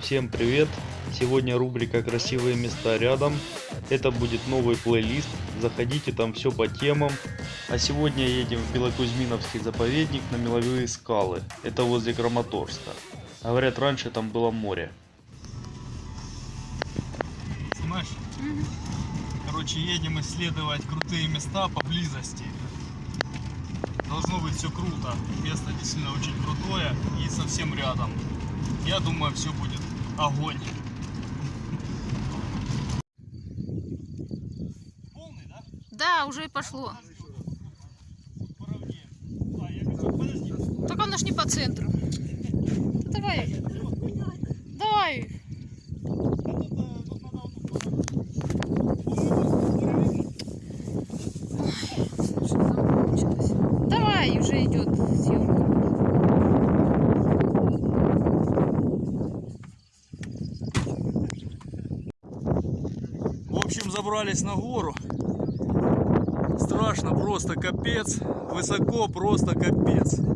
Всем привет! Сегодня рубрика «Красивые места рядом». Это будет новый плейлист. Заходите, там все по темам. А сегодня едем в Белокузьминовский заповедник на Меловые скалы. Это возле Краматорска. Говорят, раньше там было море. Снимаешь? Короче, едем исследовать крутые места поблизости. Должно быть все круто. Место действительно очень крутое и совсем рядом. Я думаю, все будет огонь. Полный, да? Да, уже и пошло. А, я хочу... Подожди. Так оно ж не по центру. Да Давай. Давай. Давай, уже идет съемка. В общем, забрались на гору. Страшно, просто капец. Высоко, просто капец.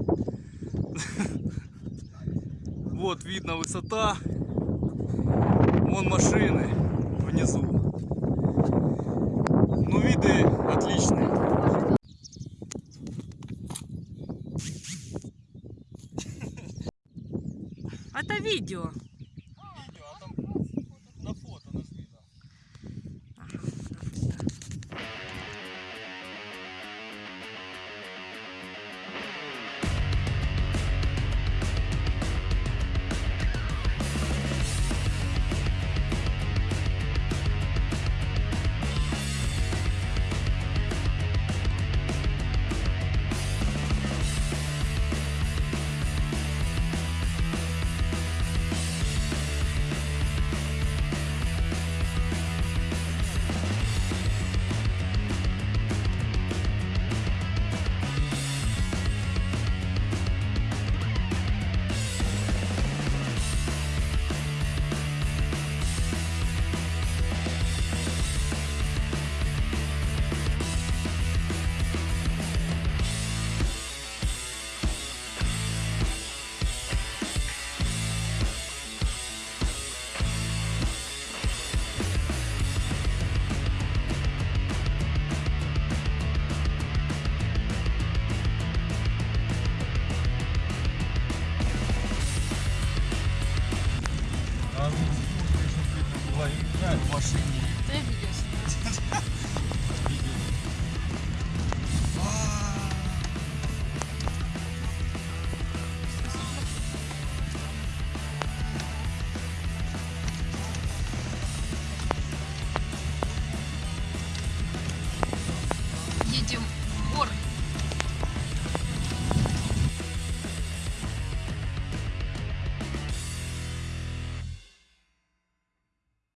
Вот видно высота. Вон машины внизу. Ну, виды отличные. Это видео. Ой, играю в машине. Ты обиделся.